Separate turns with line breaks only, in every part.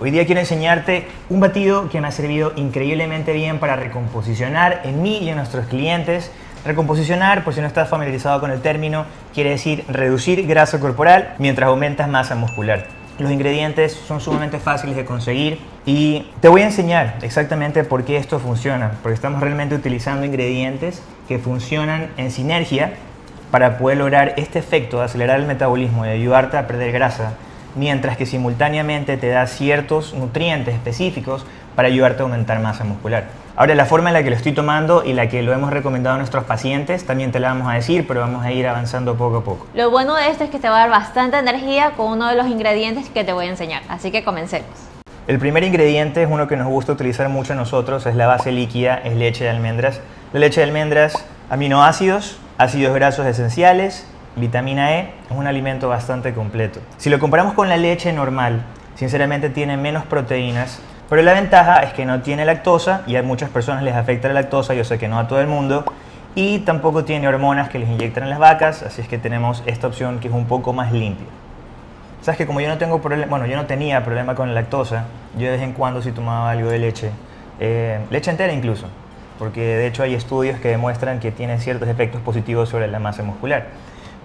Hoy día quiero enseñarte un batido que me ha servido increíblemente bien para recomposicionar en mí y en nuestros clientes. Recomposicionar, por si no estás familiarizado con el término, quiere decir reducir grasa corporal mientras aumentas masa muscular. Los ingredientes son sumamente fáciles de conseguir y te voy a enseñar exactamente por qué esto funciona, porque estamos realmente utilizando ingredientes que funcionan en sinergia para poder lograr este efecto de acelerar el metabolismo y ayudarte a perder grasa mientras que simultáneamente te da ciertos nutrientes específicos para ayudarte a aumentar masa muscular. Ahora, la forma en la que lo estoy tomando y la que lo hemos recomendado a nuestros pacientes también te la vamos a decir, pero vamos a ir avanzando poco a poco.
Lo bueno de esto es que te va a dar bastante energía con uno de los ingredientes que te voy a enseñar, así que comencemos.
El primer ingrediente es uno que nos gusta utilizar mucho a nosotros, es la base líquida, es leche de almendras. La leche de almendras, aminoácidos, ácidos grasos esenciales, vitamina E, es un alimento bastante completo. Si lo comparamos con la leche normal, sinceramente tiene menos proteínas, pero la ventaja es que no tiene lactosa y a muchas personas les afecta la lactosa, yo sé que no a todo el mundo, y tampoco tiene hormonas que les inyectan en las vacas, así es que tenemos esta opción que es un poco más limpia. Sabes que como yo no tengo problema, bueno, yo no tenía problema con la lactosa, yo de vez en cuando sí tomaba algo de leche, eh, leche entera incluso, porque de hecho hay estudios que demuestran que tiene ciertos efectos positivos sobre la masa muscular.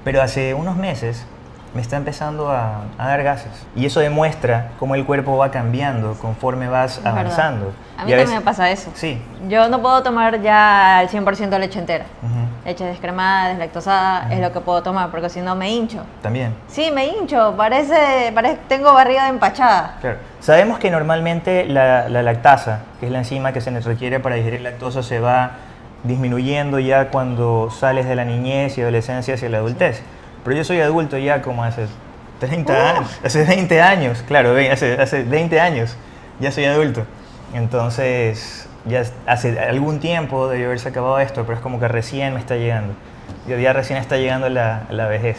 Pero hace unos meses me está empezando a, dar gases. Y eso demuestra cómo el cuerpo va cambiando conforme vas avanzando.
A mí también me pasa eso.
Sí.
Yo no puedo tomar ya al 100% leche entera. Leche descremada, deslactosada, es lo que puedo tomar, porque si no me hincho.
¿También?
Sí, me hincho. Parece, parece tengo barriga de empachada.
Claro. Sabemos que normalmente la, la lactasa, que es la enzima que se nos requiere para digerir lactosa, se va disminuyendo ya cuando sales de la niñez y adolescencia hacia la adultez. Pero yo soy adulto ya como hace 30 años, hace 20 años, claro, hace, hace 20 años ya soy adulto. Entonces, ya hace algún tiempo debió haberse acabado esto, pero es como que recién me está llegando. Ya recién está llegando la, la vejez.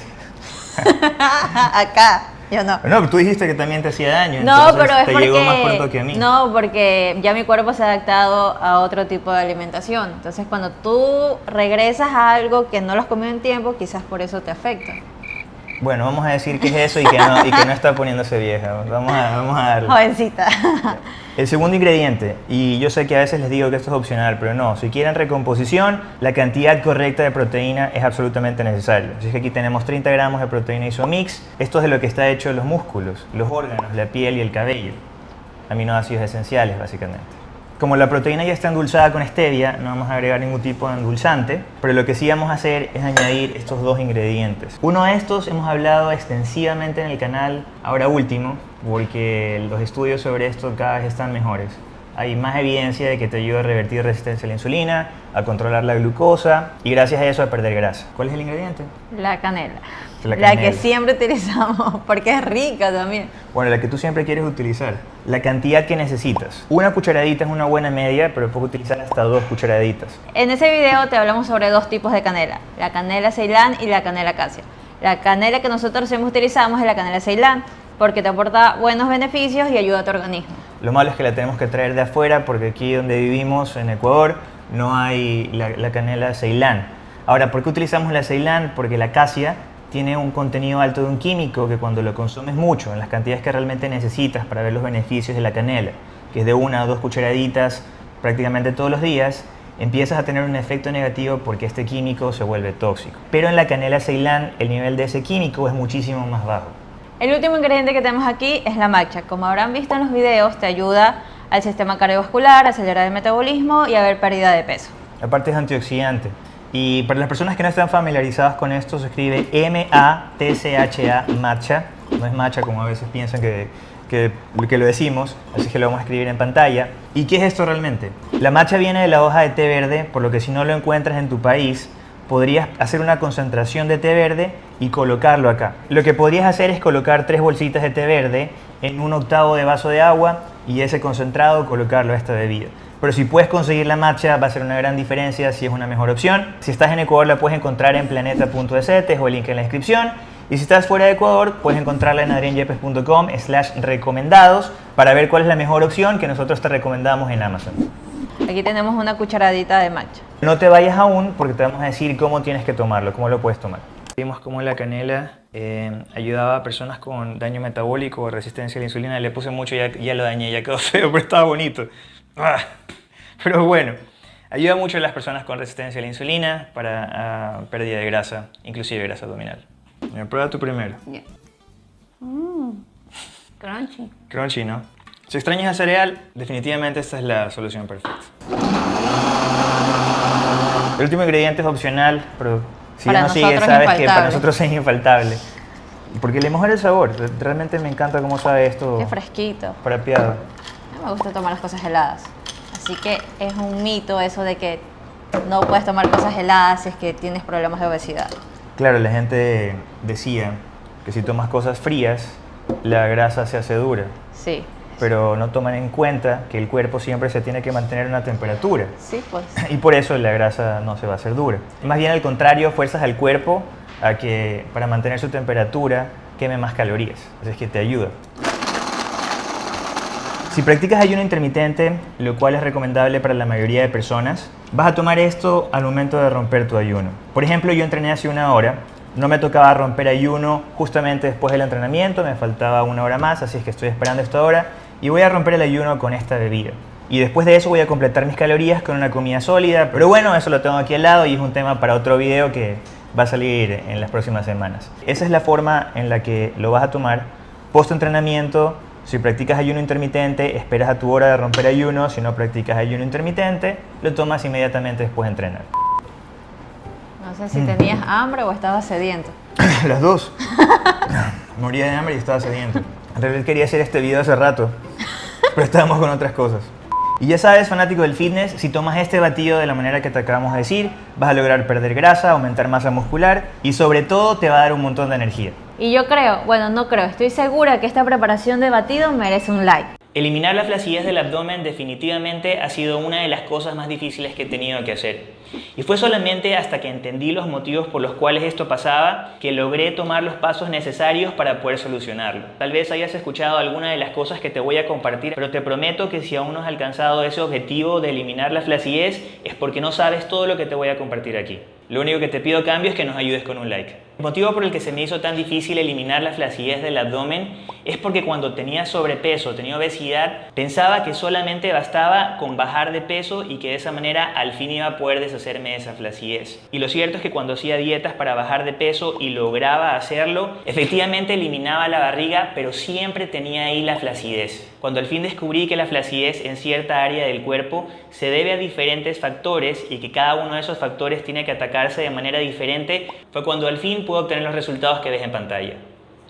Acá. Yo no.
No, tú dijiste que también te hacía daño.
No, pero es
te
porque,
llegó más pronto que a mí.
No, porque ya mi cuerpo se ha adaptado a otro tipo de alimentación. Entonces, cuando tú regresas a algo que no lo has comido en tiempo, quizás por eso te afecta.
Bueno, vamos a decir que es eso y que no, y que no está poniéndose vieja. Vamos a, vamos a darle.
Jovencita.
El segundo ingrediente, y yo sé que a veces les digo que esto es opcional, pero no, si quieren recomposición, la cantidad correcta de proteína es absolutamente necesaria. Así que aquí tenemos 30 gramos de proteína isomix. Esto es de lo que está hecho los músculos, los órganos, la piel y el cabello. Aminoácidos esenciales, básicamente. Como la proteína ya está endulzada con stevia, no vamos a agregar ningún tipo de endulzante, pero lo que sí vamos a hacer es añadir estos dos ingredientes. Uno de estos hemos hablado extensivamente en el canal, ahora último, porque los estudios sobre esto cada vez están mejores. Hay más evidencia de que te ayuda a revertir resistencia a la insulina, a controlar la glucosa y gracias a eso a perder grasa. ¿Cuál es el ingrediente?
La canela. La, que siempre utilizamos, porque es rica también.
Bueno, la que tú siempre quieres utilizar. La cantidad que necesitas. Una cucharadita es una buena media, pero puedes utilizar hasta dos cucharaditas.
En ese video te hablamos sobre dos tipos de canela. La canela ceilán y la canela acacia. La canela que nosotros siempre utilizamos es la canela ceilán, porque te aporta buenos beneficios y ayuda a tu organismo.
Lo malo es que la tenemos que traer de afuera, porque aquí donde vivimos, en Ecuador, no hay la, la canela ceilán. Ahora, ¿por qué utilizamos la ceilán? Porque la acacia tiene un contenido alto de un químico que cuando lo consumes mucho, en las cantidades que realmente necesitas para ver los beneficios de la canela, que es de una o dos cucharaditas prácticamente todos los días, empiezas a tener un efecto negativo porque este químico se vuelve tóxico. Pero en la canela ceilán el nivel de ese químico es muchísimo más bajo.
El último ingrediente que tenemos aquí es la matcha. Como habrán visto en los videos, te ayuda al sistema cardiovascular, a acelerar el metabolismo y a ver pérdida de peso.
Aparte es antioxidante. Y para las personas que no están familiarizadas con esto, se escribe M-A-T-C-H-A, matcha. No es matcha como a veces piensan que, que, que, lo decimos, así que lo vamos a escribir en pantalla. ¿Y qué es esto realmente? La matcha viene de la hoja de té verde, por lo que si no lo encuentras en tu país, podrías hacer una concentración de té verde y colocarlo acá. Lo que podrías hacer es colocar tres bolsitas de té verde en un octavo de vaso de agua y ese concentrado colocarlo a esta bebida. Pero si puedes conseguir la matcha va a ser una gran diferencia si es una mejor opción. Si estás en Ecuador la puedes encontrar en planeta.es, o el link en la descripción. Y si estás fuera de Ecuador, puedes encontrarla en adrianyepes.com slash recomendados para ver cuál es la mejor opción que nosotros te recomendamos en Amazon.
Aquí tenemos una cucharadita de matcha.
No te vayas aún porque te vamos a decir cómo tienes que tomarlo, cómo lo puedes tomar. Vimos cómo la canela eh, ayudaba a personas con daño metabólico o resistencia a la insulina. Le puse mucho y ya, ya lo dañé, ya quedó feo, pero estaba bonito. Ah, pero bueno, ayuda mucho a las personas con resistencia a la insulina para ah, pérdida de grasa, inclusive grasa abdominal. Mira, prueba tú primero.
Ya. Mm, crunchy.
Crunchy, ¿no? Si extrañas el cereal, definitivamente esta es la solución perfecta. El último ingrediente es opcional, pero si
Para
no
es
sabes que para nosotros es infaltable. Porque le mejora el sabor. Realmente me encanta cómo sabe esto
Qué fresquito.
frapeado.
Mí me gusta tomar las cosas heladas. Así que es un mito eso de que no puedes tomar cosas heladas si es que tienes problemas de obesidad.
Claro, la gente decía que si tomas cosas frías, la grasa se hace dura.
Sí.
Pero no toman en cuenta que el cuerpo siempre se tiene que mantener a una temperatura.
Sí, pues.
Y por eso la grasa no se va a hacer dura. Más bien al contrario, fuerzas al cuerpo a que para mantener su temperatura queme más calorías. Así es que te ayuda. Si practicas ayuno intermitente, lo cual es recomendable para la mayoría de personas, vas a tomar esto al momento de romper tu ayuno. Por ejemplo, yo entrené hace una hora, no me tocaba romper ayuno justamente después del entrenamiento, me faltaba una hora más, así es que estoy esperando esta hora y voy a romper el ayuno con esta bebida. Y después de eso voy a completar mis calorías con una comida sólida, pero bueno, eso lo tengo aquí al lado y es un tema para otro video que va a salir en las próximas semanas. Esa es la forma en la que lo vas a tomar post entrenamiento. Si practicas ayuno intermitente, esperas a tu hora de romper ayuno. Si no practicas ayuno intermitente, lo tomas inmediatamente después de entrenar.
No sé si tenías hambre o estabas sediento.
Las dos. Moría de hambre y estaba sediento. En realidad quería hacer este video hace rato, pero estábamos con otras cosas. Y ya sabes, fanático del fitness, si tomas este batido de la manera que te acabamos de decir, vas a lograr perder grasa, aumentar masa muscular y sobre todo te va a dar un montón de energía.
Y yo creo, bueno, no creo, estoy segura que esta preparación de batido merece un like.
Eliminar la flacidez del abdomen definitivamente ha sido una de las cosas más difíciles que he tenido que hacer. Y fue solamente hasta que entendí los motivos por los cuales esto pasaba que logré tomar los pasos necesarios para poder solucionarlo. Tal vez hayas escuchado alguna de las cosas que te voy a compartir, pero te prometo que si aún no has alcanzado ese objetivo de eliminar la flacidez es porque no sabes todo lo que te voy a compartir aquí. Lo único que te pido cambio es que nos ayudes con un like. El motivo por el que se me hizo tan difícil eliminar la flacidez del abdomen es porque cuando tenía sobrepeso, tenía obesidad, pensaba que solamente bastaba con bajar de peso y que de esa manera al fin iba a poder deshacerme de esa flacidez. Y lo cierto es que cuando hacía dietas para bajar de peso y lograba hacerlo, efectivamente eliminaba la barriga, pero siempre tenía ahí la flacidez. Cuando al fin descubrí que la flacidez en cierta área del cuerpo se debe a diferentes factores y que cada uno de esos factores tiene que atacarse de manera diferente, fue cuando al fin pude obtener los resultados que ves en pantalla.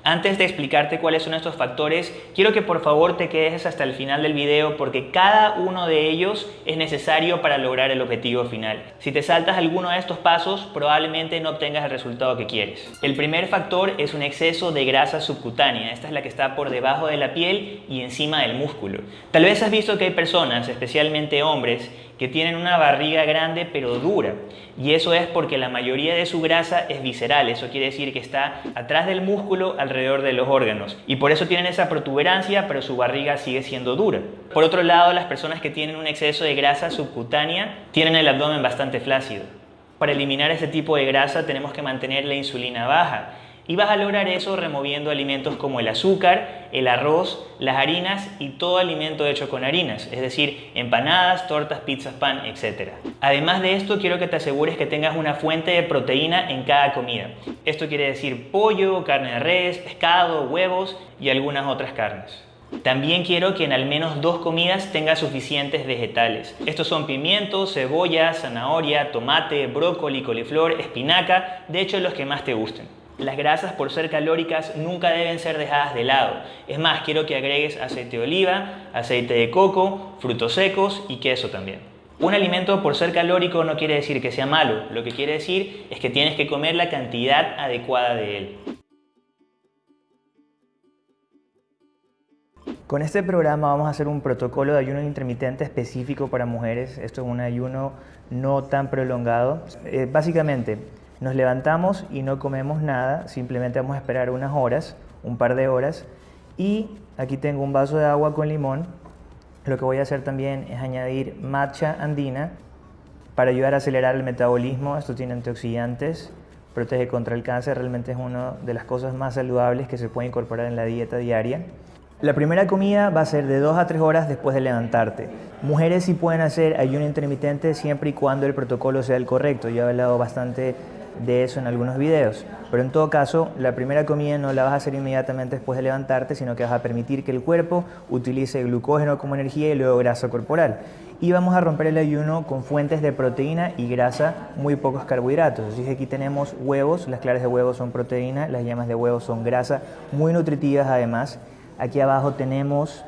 Antes de explicarte cuáles son estos factores, quiero que por favor te quedes hasta el final del video porque cada uno de ellos es necesario para lograr el objetivo final. Si te saltas alguno de estos pasos, probablemente no obtengas el resultado que quieres. El primer factor es un exceso de grasa subcutánea. Esta es la que está por debajo de la piel y encima del músculo. Tal vez has visto que hay personas, especialmente hombres, que tienen una barriga grande pero dura. Y eso es porque la mayoría de su grasa es visceral, eso quiere decir que está atrás del músculo alrededor de los órganos. Y por eso tienen esa protuberancia, pero su barriga sigue siendo dura. Por otro lado, las personas que tienen un exceso de grasa subcutánea tienen el abdomen bastante flácido. Para eliminar este tipo de grasa tenemos que mantener la insulina baja. Y vas a lograr eso removiendo alimentos como el azúcar, el arroz, las harinas y todo alimento hecho con harinas, es decir, empanadas, tortas, pizzas, pan, etc. Además de esto, quiero que te asegures que tengas una fuente de proteína en cada comida. Esto quiere decir pollo, carne de res, pescado, huevos y algunas otras carnes. También quiero que en al menos dos comidas tengas suficientes vegetales. Estos son pimientos, cebolla, zanahoria, tomate, brócoli, coliflor, espinaca, de hecho los que más te gusten. Las grasas por ser calóricas nunca deben ser dejadas de lado. Es más, quiero que agregues aceite de oliva, aceite de coco, frutos secos y queso también. Un alimento por ser calórico no quiere decir que sea malo, lo que quiere decir es que tienes que comer la cantidad adecuada de él. Con este programa vamos a hacer un protocolo de ayuno intermitente específico para mujeres. Esto es un ayuno no tan prolongado. Eh, básicamente, nos levantamos y no comemos nada, simplemente vamos a esperar unas horas, un par de horas. Y aquí tengo un vaso de agua con limón. Lo que voy a hacer también es añadir matcha andina para ayudar a acelerar el metabolismo. Esto tiene antioxidantes protege contra el cáncer, realmente es una de las cosas más saludables que se puede incorporar en la dieta diaria. La primera comida va a ser de 2 a 3 horas después de levantarte. Mujeres sí pueden hacer ayuno intermitente siempre y cuando el protocolo sea el correcto. Yo he hablado bastante de eso en algunos videos. Pero en todo caso, la primera comida no la vas a hacer inmediatamente después de levantarte, sino que vas a permitir que el cuerpo utilice glucógeno como energía y luego grasa corporal. Y vamos a romper el ayuno con fuentes de proteína y grasa, muy pocos carbohidratos. Así que aquí tenemos huevos, las claras de huevos son proteína, las yemas de huevos son grasa, muy nutritivas además. Aquí abajo tenemos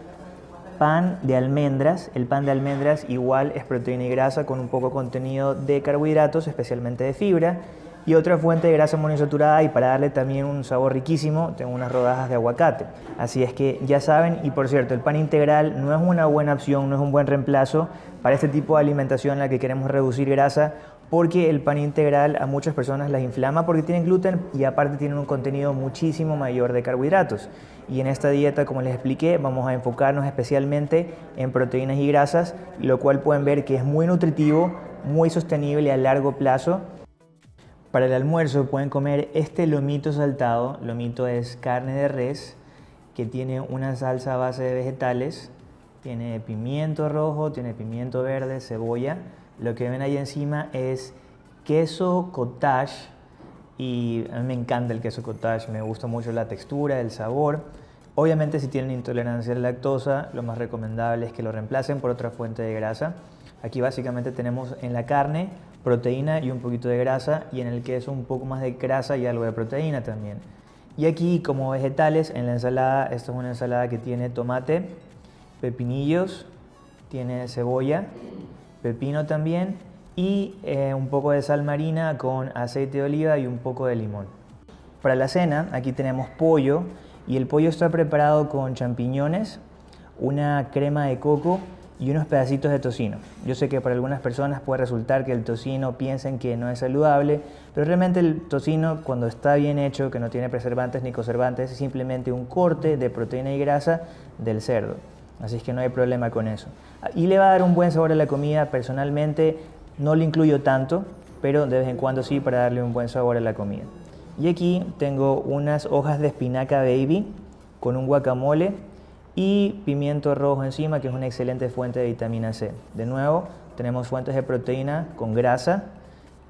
pan de almendras. El pan de almendras igual es proteína y grasa con un poco contenido de carbohidratos, especialmente de fibra y otra fuente de grasa monoinsaturada y para darle también un sabor riquísimo tengo unas rodajas de aguacate. Así es que ya saben, y por cierto, el pan integral no es una buena opción, no es un buen reemplazo para este tipo de alimentación en la que queremos reducir grasa porque el pan integral a muchas personas las inflama porque tienen gluten y aparte tienen un contenido muchísimo mayor de carbohidratos. Y en esta dieta, como les expliqué, vamos a enfocarnos especialmente en proteínas y grasas, lo cual pueden ver que es muy nutritivo, muy sostenible a largo plazo para el almuerzo pueden comer este lomito saltado. Lomito es carne de res que tiene una salsa a base de vegetales. Tiene pimiento rojo, tiene pimiento verde, cebolla. Lo que ven ahí encima es queso cottage y a mí me encanta el queso cottage, me gusta mucho la textura, el sabor. Obviamente si tienen intolerancia a la lactosa, lo más recomendable es que lo reemplacen por otra fuente de grasa. Aquí básicamente tenemos en la carne proteína y un poquito de grasa y en el queso un poco más de grasa y algo de proteína también. Y aquí como vegetales en la ensalada, esta es una ensalada que tiene tomate, pepinillos, tiene cebolla, pepino también y eh, un poco de sal marina con aceite de oliva y un poco de limón. Para la cena aquí tenemos pollo y el pollo está preparado con champiñones, una crema de coco y unos pedacitos de tocino. Yo sé que para algunas personas puede resultar que el tocino piensen que no es saludable, pero realmente el tocino cuando está bien hecho, que no tiene preservantes ni conservantes, es simplemente un corte de proteína y grasa del cerdo. Así es que no hay problema con eso. Y le va a dar un buen sabor a la comida. Personalmente no lo incluyo tanto, pero de vez en cuando sí para darle un buen sabor a la comida. Y aquí tengo unas hojas de espinaca baby con un guacamole y pimiento rojo encima, que es una excelente fuente de vitamina C. De nuevo, tenemos fuentes de proteína con grasa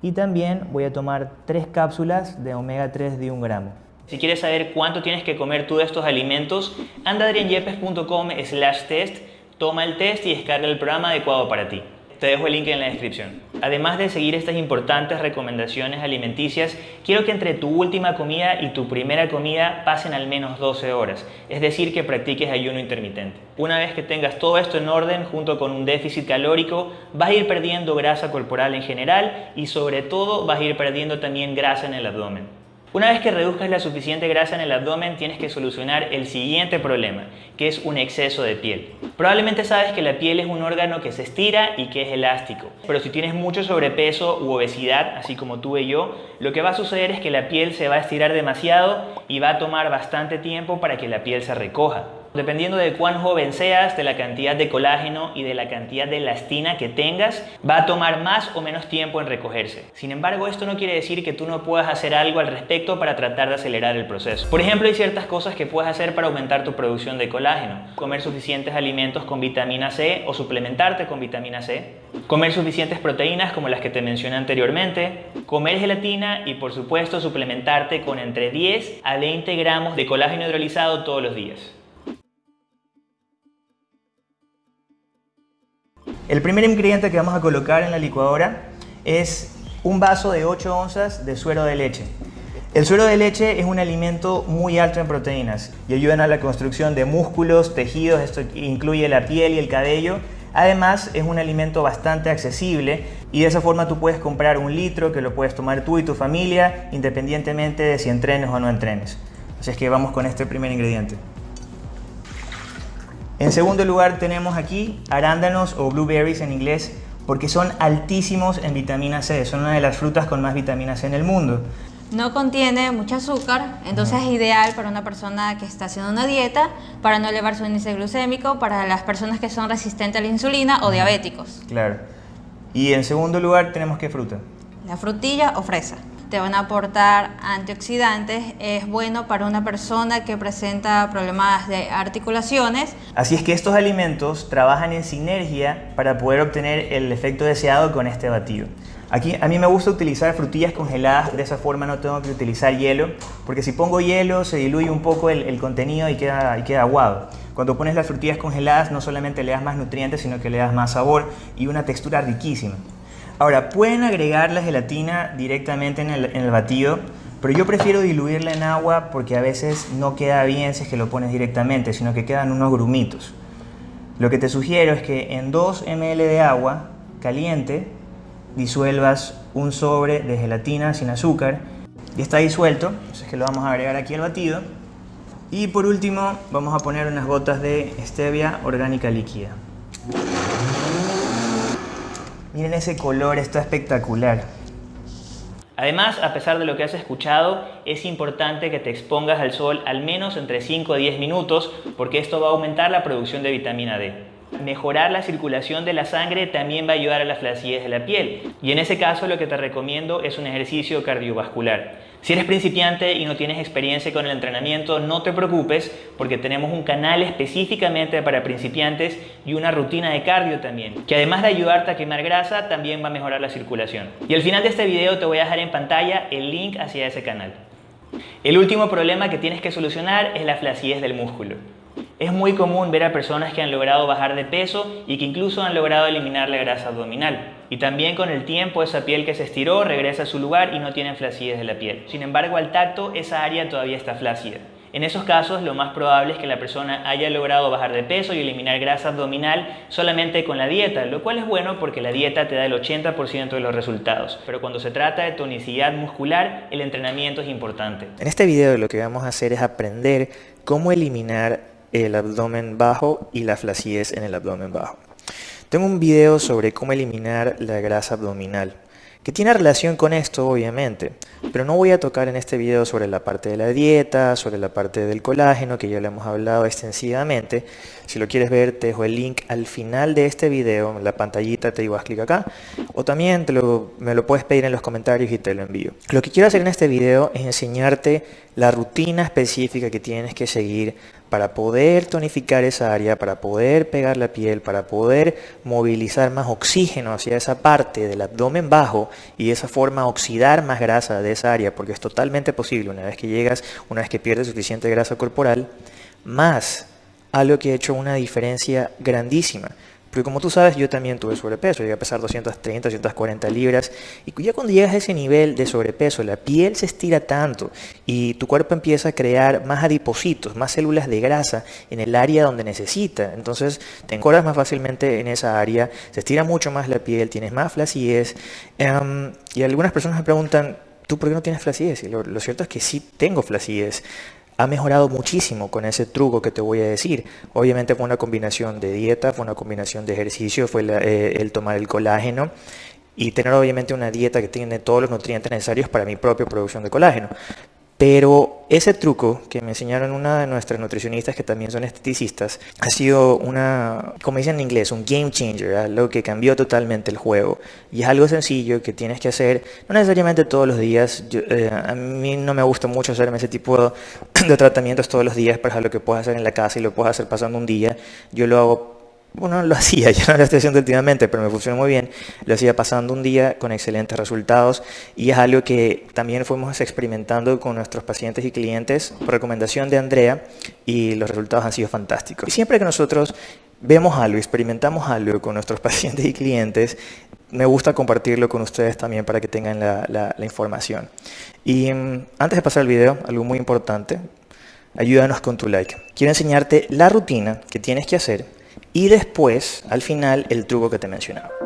y también voy a tomar tres cápsulas de omega 3 de un gramo. Si quieres saber cuánto tienes que comer tú de estos alimentos, anda a slash test, toma el test y descarga el programa adecuado para ti. Te dejo el link en la descripción. Además de seguir estas importantes recomendaciones alimenticias, quiero que entre tu última comida y tu primera comida pasen al menos 12 horas, es decir, que practiques ayuno intermitente. Una vez que tengas todo esto en orden, junto con un déficit calórico, vas a ir perdiendo grasa corporal en general y sobre todo vas a ir perdiendo también grasa en el abdomen. Una vez que reduzcas la suficiente grasa en el abdomen, tienes que solucionar el siguiente problema, que es un exceso de piel. Probablemente sabes que la piel es un órgano que se estira y que es elástico, pero si tienes mucho sobrepeso u obesidad, así como tuve yo, lo que va a suceder es que la piel se va a estirar demasiado y va a tomar bastante tiempo para que la piel se recoja. Dependiendo de cuán joven seas, de la cantidad de colágeno y de la cantidad de elastina que tengas, va a tomar más o menos tiempo en recogerse. Sin embargo, esto no quiere decir que tú no puedas hacer algo al respecto para tratar de acelerar el proceso. Por ejemplo, hay ciertas cosas que puedes hacer para aumentar tu producción de colágeno. Comer suficientes alimentos con vitamina C o suplementarte con vitamina C. Comer suficientes proteínas como las que te mencioné anteriormente. Comer gelatina y por supuesto suplementarte con entre 10 a 20 gramos de colágeno hidrolizado todos los días. El primer ingrediente que vamos a colocar en la licuadora es un vaso de 8 onzas de suero de leche. El suero de leche es un alimento muy alto en proteínas y ayudan a la construcción de músculos, tejidos, esto incluye la piel y el cabello. Además es un alimento bastante accesible y de esa forma tú puedes comprar un litro que lo puedes tomar tú y tu familia independientemente de si entrenes o no entrenes. Así es que vamos con este primer ingrediente. En segundo lugar tenemos aquí arándanos o blueberries en inglés porque son altísimos en vitamina C, son una de las frutas con más vitamina C en el mundo.
No contiene mucho azúcar, entonces es ideal para una persona que está haciendo una dieta, para no elevar su índice glucémico, para las personas que son resistentes a la insulina o diabéticos.
Claro. Y en segundo lugar tenemos qué fruta?
La frutilla o fresa. Te van a aportar antioxidantes, es bueno para una persona que presenta problemas de articulaciones.
Así es que estos alimentos trabajan en sinergia para poder obtener el efecto deseado con este batido. Aquí a mí me gusta utilizar frutillas congeladas, de esa forma no tengo que utilizar hielo, porque si pongo hielo se diluye un poco el, contenido y queda, y queda aguado. Cuando pones las frutillas congeladas no solamente le das más nutrientes, sino que le das más sabor y una textura riquísima. Ahora, pueden agregar la gelatina directamente en el, batido, pero yo prefiero diluirla en agua porque a veces no queda bien si es que lo pones directamente, sino que quedan unos grumitos. Lo que te sugiero es que en 2 ml de agua caliente disuelvas un sobre de gelatina sin azúcar y está disuelto, entonces que lo vamos a agregar aquí al batido. Y por último vamos a poner unas gotas de stevia orgánica líquida. Miren ese color, está espectacular. Además, a pesar de lo que has escuchado, es importante que te expongas al sol al menos entre 5 a 10 minutos porque esto va a aumentar la producción de vitamina D. Mejorar la circulación de la sangre también va a ayudar a la flacidez de la piel y en ese caso lo que te recomiendo es un ejercicio cardiovascular. Si eres principiante y no tienes experiencia con el entrenamiento, no te preocupes porque tenemos un canal específicamente para principiantes y una rutina de cardio también, que además de ayudarte a quemar grasa, también va a mejorar la circulación. Y al final de este video te voy a dejar en pantalla el link hacia ese canal. El último problema que tienes que solucionar es la flacidez del músculo. Es muy común ver a personas que han logrado bajar de peso y que incluso han logrado eliminar la grasa abdominal. Y también con el tiempo esa piel que se estiró regresa a su lugar y no tiene flacidez de la piel. Sin embargo, al tacto esa área todavía está flácida. En esos casos, lo más probable es que la persona haya logrado bajar de peso y eliminar grasa abdominal solamente con la dieta, lo cual es bueno porque la dieta te da el 80% de los resultados. Pero cuando se trata de tonicidad muscular, el entrenamiento es importante.
En este video lo que vamos a hacer es aprender cómo eliminar el abdomen bajo y la flacidez en el abdomen bajo. Tengo un video sobre cómo eliminar la grasa abdominal que tiene relación con esto obviamente, pero no voy a tocar en este video sobre la parte de la dieta, sobre la parte del colágeno, que ya lo hemos hablado extensivamente. Si lo quieres ver, te dejo el link al final de este video, la pantallita te digo, haz clic acá, o también me lo puedes pedir en los comentarios y te lo envío. Lo que quiero hacer en este video es enseñarte la rutina específica que tienes que seguir para poder tonificar esa área, para poder pegar la piel, para poder movilizar más oxígeno hacia esa parte del abdomen bajo y de esa forma oxidar más grasa de esa área, porque es totalmente posible una vez que llegas, una vez que pierdes suficiente grasa corporal, más algo que ha hecho una diferencia grandísima. Porque como tú sabes, yo también tuve sobrepeso, llegué a pesar 230, 240 libras, y ya cuando llegas a ese nivel de sobrepeso, la piel se estira tanto y tu cuerpo empieza a crear más adipocitos, más células de grasa en el área donde necesita. Entonces te encordas más fácilmente en esa área, se estira mucho más la piel, tienes más flacidez. Em, y algunas personas me preguntan, ¿tú por qué no tienes flacidez? Y lo, lo cierto es que sí tengo flacidez ha mejorado muchísimo con ese truco que te voy a decir. Obviamente fue una combinación de dieta, fue una combinación de ejercicio, fue eh, el tomar el colágeno y tener obviamente una dieta que tiene todos los nutrientes necesarios para mi propia producción de colágeno. Pero ese truco que me enseñaron una de nuestras nutricionistas que también son esteticistas ha sido una, como dicen en inglés, un game changer, algo que cambió totalmente el juego. Y es algo sencillo que tienes que hacer, no necesariamente todos los días. Eh, a mí no me gusta mucho hacerme ese tipo de, tratamientos todos los días, pero es algo que puedes hacer en la casa y lo puedes hacer pasando un día. Yo lo hago bueno, lo hacía, ya no lo estoy haciendo últimamente, pero me funciona muy bien. Lo hacía pasando un día con excelentes resultados y es algo que también fuimos experimentando con nuestros pacientes y clientes por recomendación de Andrea y los resultados han sido fantásticos. Y siempre que nosotros vemos algo, experimentamos algo con nuestros pacientes y clientes, me gusta compartirlo con ustedes también para que tengan la, información. Y mm, antes de pasar al video, algo muy importante, ayúdanos con tu like. Quiero enseñarte la rutina que tienes que hacer y después, al final, el truco que te mencionaba.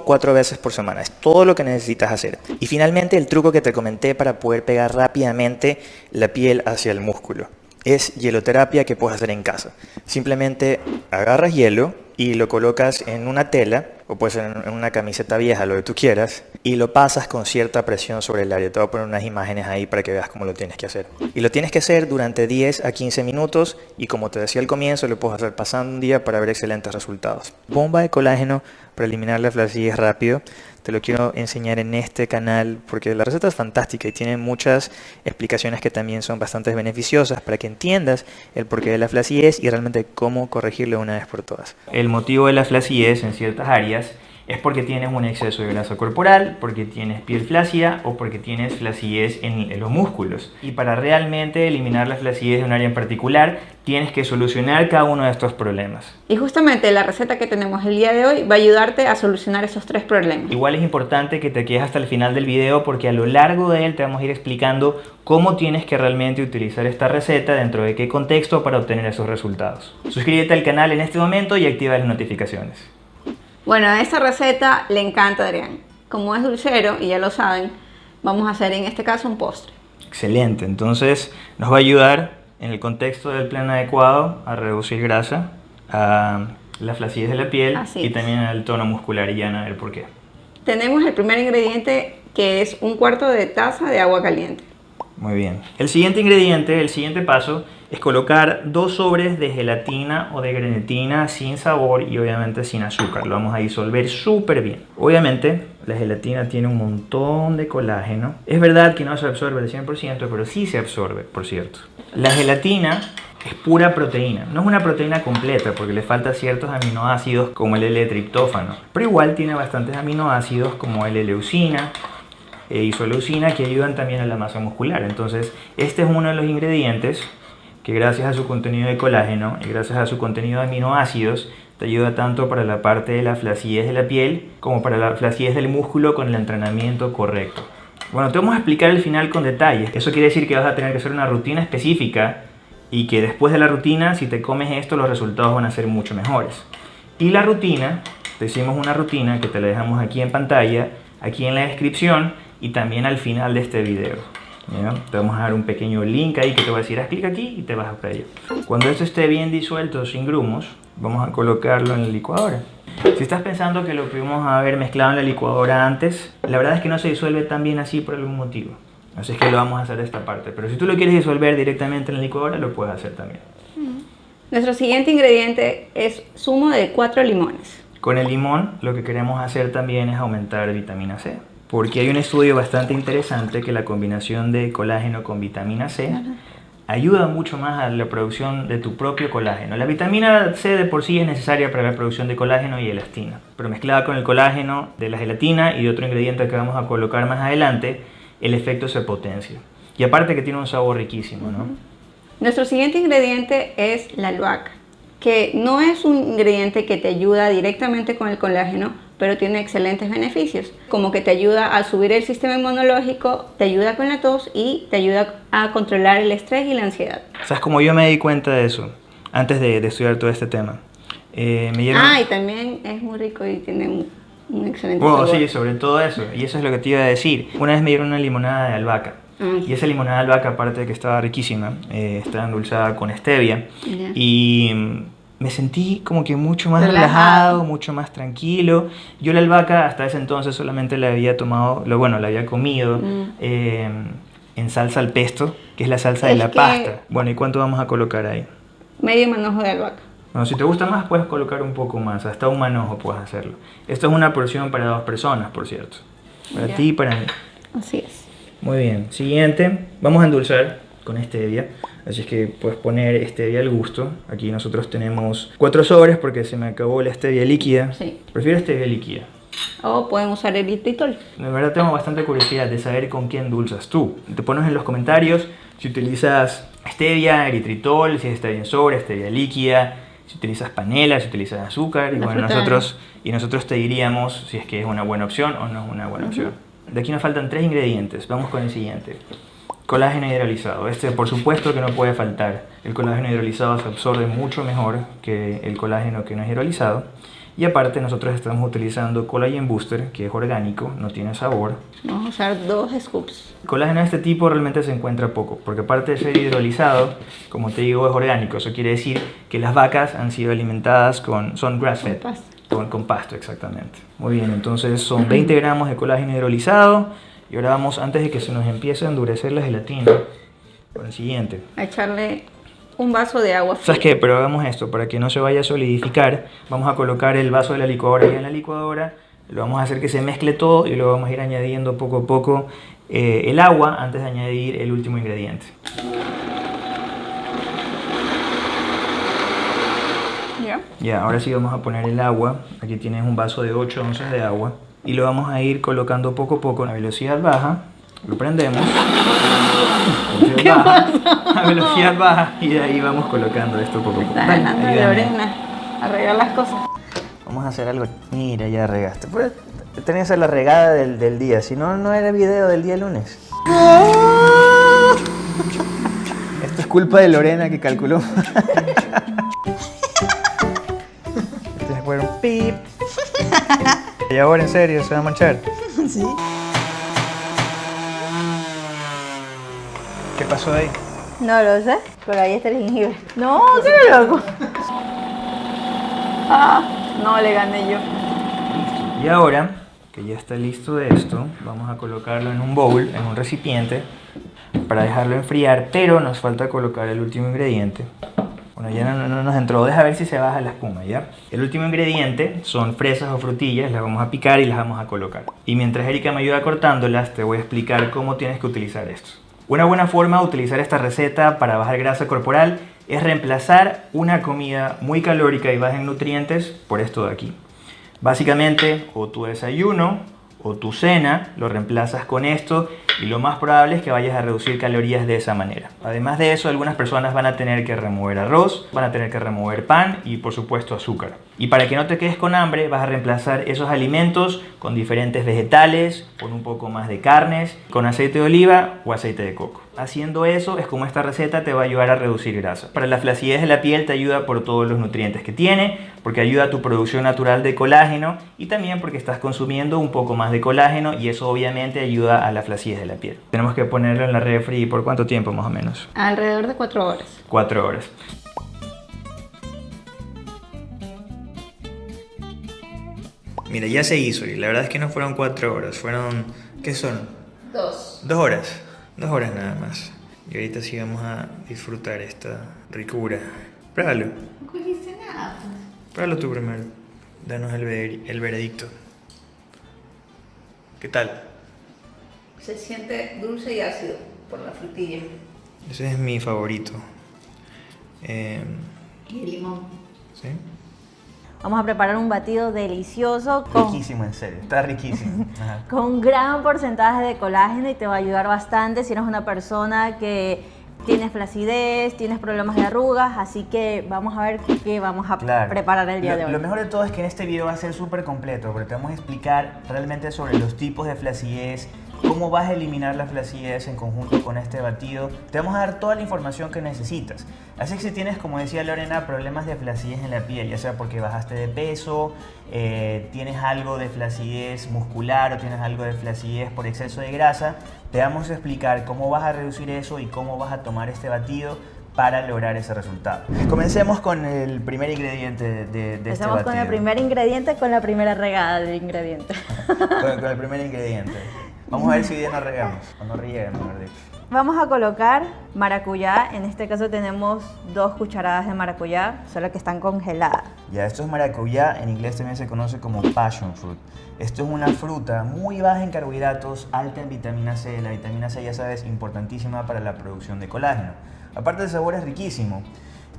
Cuatro veces por semana. Es todo lo que necesitas hacer. Y finalmente el truco que te comenté para poder pegar rápidamente la piel hacia el músculo. Es hieloterapia que puedes hacer en casa. Simplemente agarras hielo, y lo colocas en una tela o puede en una camiseta vieja, lo que tú quieras, y lo pasas con cierta presión sobre el área. Te voy a poner unas imágenes ahí para que veas cómo lo tienes que hacer. Y lo tienes que hacer durante 10 a 15 minutos y como te decía al comienzo, lo puedes hacer pasando un día para ver excelentes resultados. Bomba de colágeno para eliminar la flacidez rápido. Te lo quiero enseñar en este canal porque la receta es fantástica y tiene muchas explicaciones que también son bastante beneficiosas para que entiendas el porqué de la flacidez y realmente cómo corregirlo una vez por todas.
El motivo de la flacidez en ciertas áreas es porque tienes un exceso de grasa corporal, porque tienes piel flácida o porque tienes flacidez en, los músculos. Y para realmente eliminar la flacidez de un área en particular, tienes que solucionar cada uno de estos problemas.
Y justamente la receta que tenemos el día de hoy va a ayudarte a solucionar esos tres problemas.
Igual es importante que te quedes hasta el final del video porque a lo largo de él te vamos a ir explicando cómo tienes que realmente utilizar esta receta, dentro de qué contexto para obtener esos resultados. Suscríbete al canal en este momento y activa las notificaciones.
Bueno, a esta receta le encanta a Adrián. Como es dulcero, y ya lo saben, vamos a hacer en este caso un postre.
Excelente, entonces nos va a ayudar en el contexto del plan adecuado a reducir grasa, a la flacidez de la piel y también al tono muscular y ya a ver por qué.
Tenemos el primer ingrediente que es un cuarto de taza de agua caliente.
Muy bien. El siguiente ingrediente, el siguiente paso, es colocar dos sobres de gelatina o de grenetina sin sabor y obviamente sin azúcar. Lo vamos a disolver súper bien. Obviamente la gelatina tiene un montón de colágeno. Es verdad que no se absorbe al 100%, pero sí se absorbe, por cierto. La gelatina es pura proteína. No es una proteína completa porque le falta ciertos aminoácidos como el L-triptófano. Pero igual tiene bastantes aminoácidos como el L-leucina, e isoleucina que ayudan también a la masa muscular. Entonces, este es uno de los ingredientes que gracias a su contenido de colágeno y gracias a su contenido de aminoácidos te ayuda tanto para la parte de la flacidez de la piel como para la flacidez del músculo con el entrenamiento correcto. Bueno, te vamos a explicar al final con detalles. Eso quiere decir que vas a tener que hacer una rutina específica y que después de la rutina, si te comes esto, los resultados van a ser mucho mejores. Y la rutina, te hicimos una rutina que te la dejamos aquí en pantalla, aquí en la descripción y también al final de este video. Te vamos a dar un pequeño link ahí que te va a decir haz clic aquí y te vas a ello. Cuando esto esté bien disuelto sin grumos, vamos a colocarlo en la licuadora. Si estás pensando que lo pudimos haber mezclado en la licuadora antes, la verdad es que no se disuelve tan bien así por algún motivo. Así es que lo vamos a hacer esta parte. Pero si tú lo quieres disolver directamente en la licuadora, lo puedes hacer también.
Nuestro siguiente ingrediente es zumo de 4 limones.
Con el limón lo que queremos hacer también es aumentar vitamina C porque hay un estudio bastante interesante que la combinación de colágeno con vitamina C ayuda mucho más a la producción de tu propio colágeno. La vitamina C de por sí es necesaria para la producción de colágeno y elastina, pero mezclada con el colágeno de la gelatina y de otro ingrediente que vamos a colocar más adelante, el efecto se potencia. Y aparte que tiene un sabor riquísimo, ¿no?
Nuestro siguiente ingrediente es la albahaca, que no es un ingrediente que te ayuda directamente con el colágeno, pero tiene excelentes beneficios, como que te ayuda a subir el sistema inmunológico, te ayuda con la tos y te ayuda a controlar el estrés y la ansiedad.
¿Sabes cómo yo me di cuenta de eso antes de, estudiar todo este tema?
Eh, me Ah, y también es muy rico y tiene un, excelente
bueno, sí, sobre todo eso, y eso es lo que te iba a decir. Una vez me dieron una limonada de albahaca. Ah. Y esa limonada de albahaca, aparte de que estaba riquísima, eh, estaba endulzada con stevia. Y me sentí como que mucho más relajado. mucho más tranquilo. Yo la albahaca hasta ese entonces solamente la había tomado, lo bueno, la había comido mm. eh, en salsa al pesto, que es la salsa de la pasta. Bueno, ¿y cuánto vamos a colocar ahí?
Medio manojo de albahaca.
Bueno, si te gusta más puedes colocar un poco más, hasta un manojo puedes hacerlo. Esto es una porción para dos personas, por cierto. Para ti y para mí.
Así es.
Muy bien. Siguiente, vamos a endulzar con stevia. Así es que puedes poner stevia al gusto. Aquí nosotros tenemos cuatro sobres porque se me acabó la stevia líquida. Sí. Prefiero stevia líquida.
O pueden usar eritritol.
De verdad tengo bastante curiosidad de saber con qué endulzas tú. Te pones en los comentarios si utilizas stevia, eritritol, si es stevia en sobre, stevia líquida, si utilizas panela, si utilizas azúcar. Y bueno, nosotros, y nosotros te diríamos si es que es una buena opción o no es una buena opción. De aquí nos faltan tres ingredientes. Vamos con el siguiente. Colágeno hidrolizado. Este por supuesto que no puede faltar. El colágeno hidrolizado se absorbe mucho mejor que el colágeno que no es hidrolizado. Y aparte nosotros estamos utilizando Collagen Booster, que es orgánico, no tiene sabor.
Vamos a usar dos scoops.
Colágeno de este tipo realmente se encuentra poco, porque aparte de ser hidrolizado, como te digo, es orgánico. Eso quiere decir que las vacas han sido alimentadas con, son grass fed.
Con pasto.
Con, con pasto, exactamente. Muy bien, entonces son 20 gramos de colágeno hidrolizado. Y ahora vamos, antes de que se nos empiece a endurecer la gelatina, con el siguiente.
A echarle un vaso de agua
¿Sabes qué? Pero hagamos esto, para que no se vaya a solidificar, vamos a colocar el vaso de la licuadora ya en la licuadora, lo vamos a hacer que se mezcle todo y luego vamos a ir añadiendo poco a poco eh, el agua antes de añadir el último ingrediente.
¿Ya?
Ya, ahora sí vamos a poner el agua, aquí tienes un vaso de 8 onzas de agua y lo vamos a ir colocando poco a poco a velocidad baja, lo prendemos, a velocidad baja, a velocidad baja y de ahí vamos colocando esto poco a poco.
Está
Dale,
ganando
ayúdame.
Lorena. Arreglar las cosas.
Vamos a hacer algo. Mira, ya regaste. Pues, tenía que ser la regada del, del día. Si no, no era video del día lunes. Esto es culpa de Lorena que calculó. Este fue un pip. Y ahora en serio, se va a manchar.
Sí.
¿Qué pasó ahí?
No lo sé, pero ahí está el jengibre. No, qué loco. Ah, no le gané yo.
Y ahora que ya está listo esto, vamos a colocarlo en un bowl, en un recipiente, para dejarlo enfriar, pero nos falta colocar el último ingrediente. Ya no, no nos entró, deja ver si se baja la espuma, ¿ya? El último ingrediente son fresas o frutillas, las vamos a picar y las vamos a colocar. Y mientras Erika me ayuda cortándolas, te voy a explicar cómo tienes que utilizar esto. Una buena forma de utilizar esta receta para bajar grasa corporal es reemplazar una comida muy calórica y baja en nutrientes por esto de aquí. Básicamente, o tu desayuno o tu cena lo reemplazas con esto y lo más probable es que vayas a reducir calorías de esa manera. Además de eso, algunas personas van a tener que remover arroz, van a tener que remover pan y por supuesto azúcar. Y para que no te quedes con hambre, vas a reemplazar esos alimentos con diferentes vegetales, con un poco más de carnes, con aceite de oliva o aceite de coco. Haciendo eso es como esta receta te va a ayudar a reducir grasa. Para la flacidez de la piel te ayuda por todos los nutrientes que tiene, porque ayuda a tu producción natural de colágeno y también porque estás consumiendo un poco más de colágeno y eso obviamente ayuda a la flacidez de la piel. Tenemos que ponerlo en la refri por cuánto tiempo más o menos?
Alrededor de cuatro horas.
Cuatro horas. Mira, ya se hizo y la verdad es que no fueron cuatro horas, fueron... ¿Qué son?
Dos.
Dos horas. Dos horas nada más. Y ahorita sí vamos a disfrutar esta ricura. Pruébalo.
No cogiste nada.
Pruébalo tú primero. Danos el, ver- el veredicto. ¿Qué tal?
Se siente dulce y ácido por la frutilla
Ese es mi favorito. Eh,
y el limón.
¿Sí?
Vamos a preparar un batido delicioso con,
Riquísimo, en serio. Está riquísimo. Ajá.
con un gran porcentaje de colágeno y te va a ayudar bastante si eres una persona que tienes flacidez, tienes problemas de arrugas, así que vamos a ver qué vamos a
Claro.
preparar el día
lo,
de hoy.
Lo mejor de todo es que en este video va a ser súper completo, porque te vamos a explicar realmente sobre los tipos de flacidez, cómo vas a eliminar la flacidez en conjunto con este batido. Te vamos a dar toda la información que necesitas. Así que si tienes, como decía Lorena, problemas de flacidez en la piel, ya sea porque bajaste de peso, eh, tienes algo de flacidez muscular o tienes algo de flacidez por exceso de grasa, te vamos a explicar cómo vas a reducir eso y cómo vas a tomar este batido para lograr ese resultado. Comencemos con el primer ingrediente de, de este
Empezamos con el primer ingrediente, con la primera regada del ingrediente.
Con, con el primer ingrediente. Vamos a ver si bien nos regamos, o no rieguemos, mejor dicho.
Vamos a colocar maracuyá, en este caso tenemos dos cucharadas de maracuyá, solo que están congeladas.
Ya, esto es maracuyá, en inglés también se conoce como passion fruit. Esto es una fruta muy baja en carbohidratos, alta en vitamina C. La vitamina C, ya sabes, importantísima para la producción de colágeno. Aparte el sabor es riquísimo.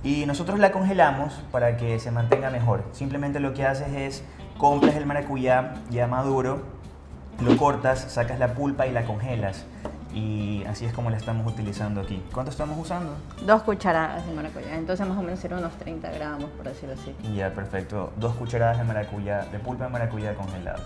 Y nosotros la congelamos para que se mantenga mejor. Simplemente lo que haces es compras el maracuyá ya maduro, lo cortas, sacas la pulpa y la congelas. Y así es como la estamos utilizando aquí. ¿Cuánto estamos usando?
Dos cucharadas de maracuyá, entonces más o menos serán unos 30 gramos, por decirlo así.
Ya, perfecto. Dos cucharadas de maracuyá, de pulpa de maracuyá congelada.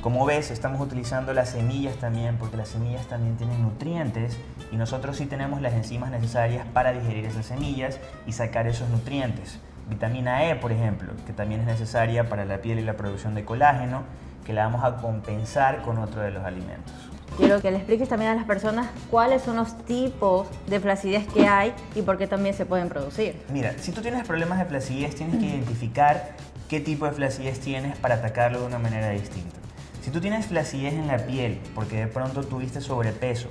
Como ves, estamos utilizando las semillas también, porque las semillas también tienen nutrientes y nosotros sí tenemos las enzimas necesarias para digerir esas semillas y sacar esos nutrientes. Vitamina E, por ejemplo, que también es necesaria para la piel y la producción de colágeno, que la vamos a compensar con otro de los alimentos.
Quiero que le expliques también a las personas cuáles son los tipos de flacidez que hay y por qué también se pueden producir.
Mira, si tú tienes problemas de flacidez, tienes que identificar qué tipo de flacidez tienes para atacarlo de una manera distinta. Si tú tienes flacidez en la piel porque de pronto tuviste sobrepeso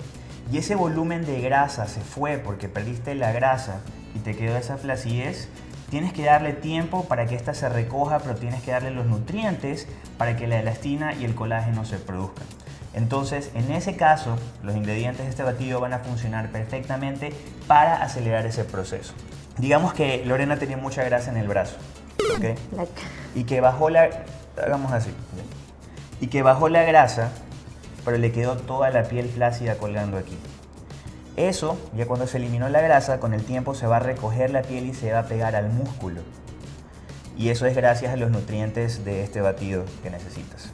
y ese volumen de grasa se fue porque perdiste la grasa y te quedó esa flacidez, tienes que darle tiempo para que ésta se recoja, pero tienes que darle los nutrientes para que la elastina y el colágeno se produzcan. Entonces, en ese caso, los ingredientes de este batido van a funcionar perfectamente para acelerar ese proceso. Digamos que Lorena tenía mucha grasa en el brazo, ¿ok? Y que bajó la... Hagamos así. Y que bajó la grasa, pero le quedó toda la piel flácida colgando aquí. Eso, ya cuando se eliminó la grasa, con el tiempo se va a recoger la piel y se va a pegar al músculo. Y eso es gracias a los nutrientes de este batido que necesitas.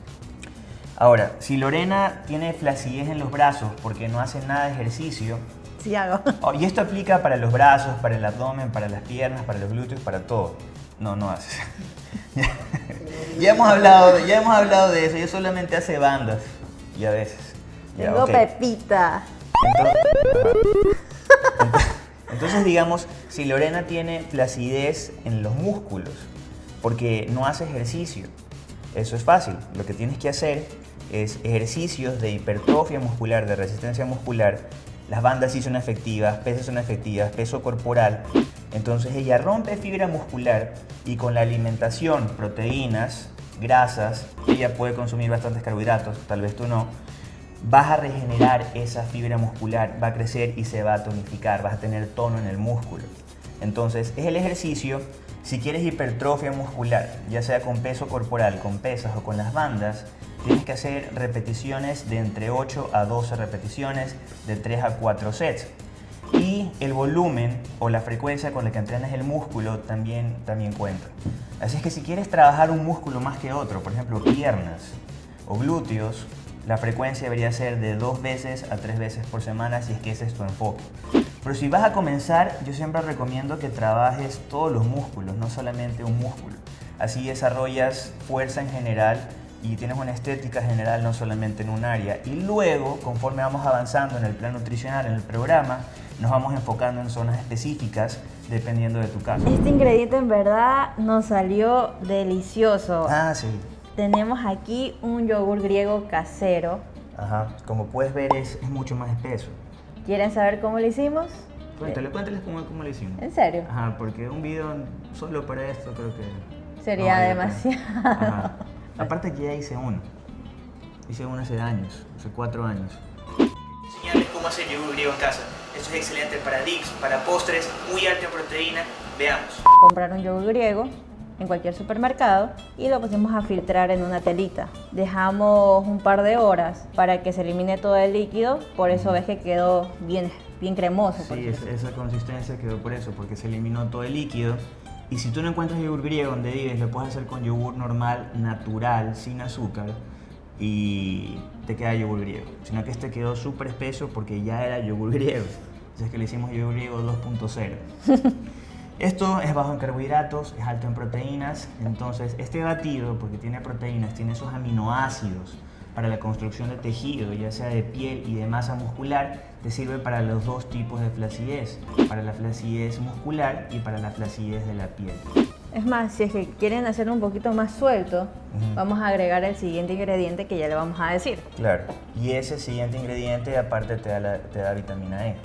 Ahora, si Lorena tiene flacidez en los brazos porque no hace nada de ejercicio,
Sí hago.
Oh, y esto aplica para los brazos, para el abdomen, para las piernas, para los glúteos, para todo. No, no haces. ya, hemos hablado, ya hemos hablado de eso. Ella solamente hace bandas. Y a veces. Ya,
Tengo pepita.
Entonces, digamos, si Lorena tiene flacidez en los músculos porque no hace ejercicio, eso es fácil. Lo que tienes que hacer es ejercicios de hipertrofia muscular, de resistencia muscular. Las bandas sí son efectivas, pesas son efectivas, peso corporal. Entonces ella rompe fibra muscular y con la alimentación, proteínas, grasas, ella puede consumir bastantes carbohidratos, tal vez tú no, vas a regenerar esa fibra muscular, va a crecer y se va a tonificar, vas a tener tono en el músculo. Entonces, es el ejercicio, si quieres hipertrofia muscular, ya sea con peso corporal, con pesas o con las bandas, tienes que hacer repeticiones de entre 8 a 12 repeticiones, de 3 a 4 sets. Y el volumen o la frecuencia con la que entrenas el músculo también, también cuenta. Así es que si quieres trabajar un músculo más que otro, por ejemplo piernas o glúteos, la frecuencia debería ser de dos veces a tres veces por semana si es que ese es tu enfoque. Pero si vas a comenzar, yo siempre recomiendo que trabajes todos los músculos, no solamente un músculo. Así desarrollas fuerza en general y tienes una estética general no solamente en un área. Y luego, conforme vamos avanzando en el plan nutricional, en el programa, nos vamos enfocando en zonas específicas dependiendo de tu caso.
Este ingrediente en verdad nos salió delicioso.
Ah, sí.
Tenemos aquí un yogur griego casero.
Ajá. Como puedes ver, es, es mucho más espeso.
¿Quieren saber cómo lo hicimos?
Cuéntale, cuéntales cómo, cómo lo hicimos.
¿En serio?
Ajá, porque un video solo para esto creo que...
Sería
no
demasiado.
Ajá. Aparte que ya hice uno. Hice uno hace años, hace cuatro años. Enseñarles cómo hacer yogur griego en casa. Esto es excelente para dips, para postres, muy alto en proteína. Veamos.
Comprar un yogur griego en cualquier supermercado y lo pusimos a filtrar en una telita. Dejamos un par de horas para que se elimine todo el líquido, por eso ves que quedó bien, bien cremoso.
Sí, es- esa consistencia quedó por eso, porque se eliminó todo el líquido. Y si tú no encuentras yogur griego donde vives, lo puedes hacer con yogur normal, natural, sin azúcar, y te queda yogur griego. Sino que este quedó súper espeso porque ya era yogur griego. Entonces que le hicimos yogur griego 2.0. Esto es bajo en carbohidratos, es alto en proteínas, entonces este batido, porque tiene proteínas, tiene esos aminoácidos para la construcción de tejido, ya sea de piel y de masa muscular, te sirve para los dos tipos de flacidez, para la flacidez muscular y para la flacidez de la piel.
Es más, si es que quieren hacerlo un poquito más suelto, vamos a agregar el siguiente ingrediente que ya le vamos a decir.
Claro. Y ese siguiente ingrediente aparte te da, la- te da vitamina E.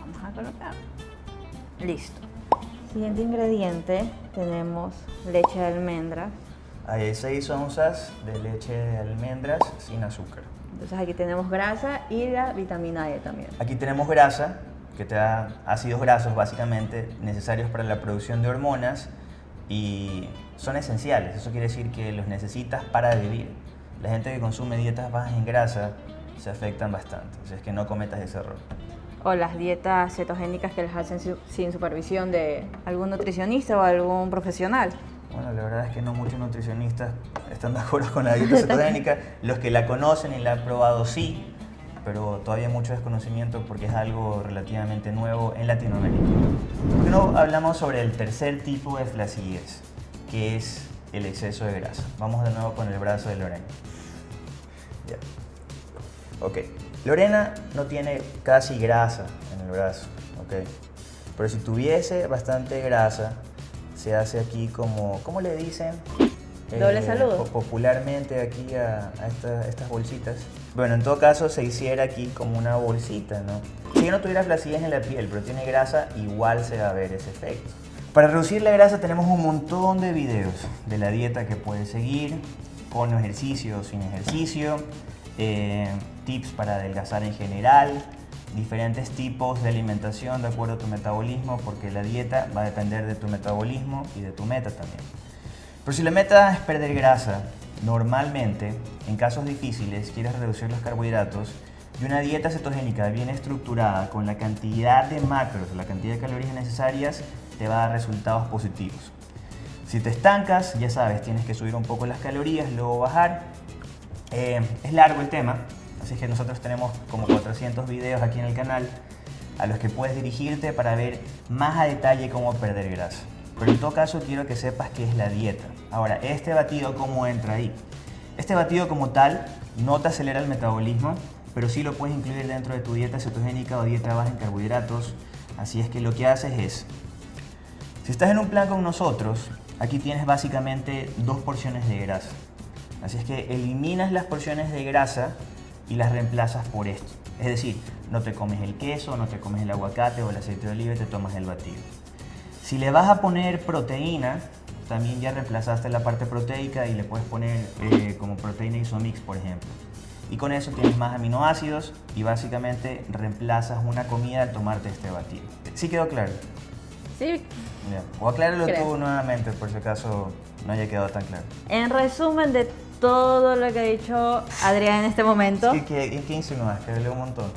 Vamos a colocar. Listo. Siguiente ingrediente tenemos leche de almendras.
Hay 6 onzas de leche de almendras sin azúcar.
Entonces aquí tenemos grasa y la vitamina E también.
Aquí tenemos grasa, que te da ácidos grasos básicamente necesarios para la producción de hormonas y son esenciales. Eso quiere decir que los necesitas para vivir. La gente que consume dietas bajas en grasa se afectan bastante. Así es que no cometas ese error.
O las dietas cetogénicas que las hacen su- sin supervisión de algún nutricionista o algún profesional.
Bueno, la verdad es que no muchos nutricionistas están de acuerdo con la dieta cetogénica. Los que la conocen y la han probado sí, pero todavía hay mucho desconocimiento porque es algo relativamente nuevo en Latinoamérica. ¿Por qué no hablamos sobre el tercer tipo de flacidez, que es el exceso de grasa? Vamos de nuevo con el brazo de Lorena. Ya. Ok. Lorena no tiene casi grasa en el brazo, ok. Pero si tuviese bastante grasa, se hace aquí como, ¿cómo le dicen?
Doble
Eh,
saludo.
po- Popularmente aquí a, a esta- estas bolsitas. Bueno, en todo caso se hiciera aquí como una bolsita, ¿no? Si yo no tuviera flacidez en la piel, pero tiene grasa, igual se va a ver ese efecto. Para reducir la grasa tenemos un montón de videos de la dieta que puedes seguir, con ejercicio o sin ejercicio, eh, tips para adelgazar en general, diferentes tipos de alimentación de acuerdo a tu metabolismo, porque la dieta va a depender de tu metabolismo y de tu meta también. Pero si la meta es perder grasa, normalmente, en casos difíciles, quieres reducir los carbohidratos y una dieta cetogénica bien estructurada con la cantidad de macros, la cantidad de calorías necesarias, te va a dar resultados positivos. Si te estancas, ya sabes, tienes que subir un poco las calorías, luego bajar. Eh, es largo el tema, así que nosotros tenemos como 400 videos aquí en el canal a los que puedes dirigirte para ver más a detalle cómo perder grasa. Pero en todo caso quiero que sepas qué es la dieta. Ahora, este batido, ¿cómo entra ahí? Este batido como tal no te acelera el metabolismo, pero sí lo puedes incluir dentro de tu dieta cetogénica o dieta baja en carbohidratos. Así es que lo que haces es, si estás en un plan con nosotros, aquí tienes básicamente dos porciones de grasa. Así es que eliminas las porciones de grasa y las reemplazas por esto. Es decir, no te comes el queso, no te comes el aguacate o el aceite de oliva y te tomas el batido. Si le vas a poner proteína, también ya reemplazaste la parte proteica y le puedes poner eh, como proteína isomix, por ejemplo. Y con eso tienes más aminoácidos y básicamente reemplazas una comida al tomarte este batido. ¿Sí quedó claro?
Sí,
Ya. O acláralo
Creo.
tú nuevamente por si acaso no haya quedado tan claro.
en resumen de todo lo que ha dicho Adrián en este momento.
¿Qué, qué, qué insinúas? Que hablé un montón.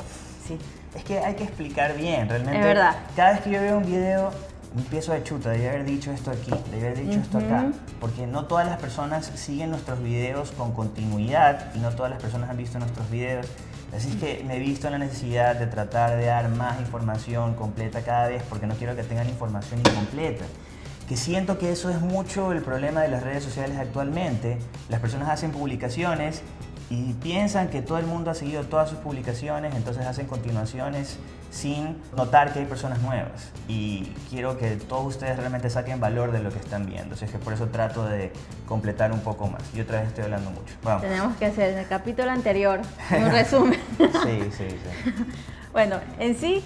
Sí.
Es que hay que explicar bien, realmente.
Es verdad.
Cada vez que yo veo un video, empiezo a chuta, debí haber dicho esto aquí, debí haber dicho esto acá. Porque no todas las personas siguen nuestros videos con continuidad y no todas las personas han visto nuestros videos. Así es que me he visto en la necesidad de tratar de dar más información completa cada vez porque no quiero que tengan información incompleta. Que siento que eso es mucho el problema de las redes sociales actualmente. Las personas hacen publicaciones y piensan que todo el mundo ha seguido todas sus publicaciones, entonces hacen continuaciones sin notar que hay personas nuevas. Y quiero que todos ustedes realmente saquen valor de lo que están viendo. Así es que por eso trato de completar un poco más. Y otra vez estoy hablando mucho. Vamos.
Tenemos que hacer en el capítulo anterior un resumen.
Sí, sí, sí.
Bueno, en sí,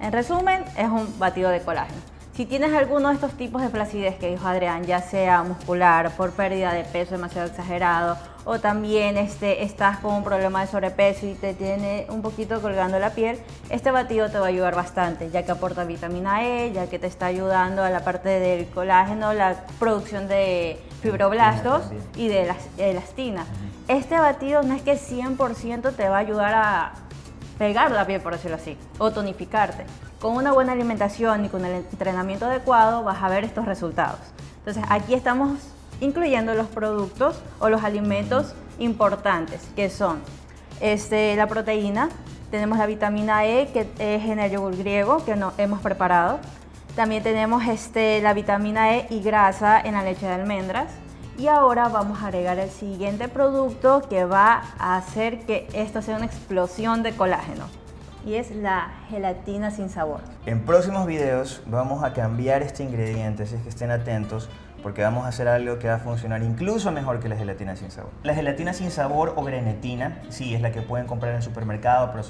en resumen, es un batido de colágeno. Si tienes alguno de estos tipos de flacidez que dijo Adrián, ya sea muscular, por pérdida de peso demasiado exagerado, o también este, estás con un problema de sobrepeso y te tiene un poquito colgando la piel, este batido te va a ayudar bastante, ya que aporta vitamina E, ya que te está ayudando a la parte del colágeno, la producción de fibroblastos y de elas- elastina. Este batido no es que 100% te va a ayudar a pegar la piel, por decirlo así, o tonificarte. Con una buena alimentación y con el entrenamiento adecuado vas a ver estos resultados. Entonces aquí estamos incluyendo los productos o los alimentos importantes, que son este, la proteína, tenemos la vitamina E, que es en el yogur griego, que no, hemos preparado. También tenemos este, la vitamina E y grasa en la leche de almendras. Y ahora vamos a agregar el siguiente producto que va a hacer que esto sea una explosión de colágeno. Y es la gelatina sin sabor.
En próximos videos vamos a cambiar este ingrediente, así que estén atentos, porque vamos a hacer algo que va a funcionar incluso mejor que la gelatina sin sabor. La gelatina sin sabor o grenetina, sí, es la que pueden comprar en el supermercado, pero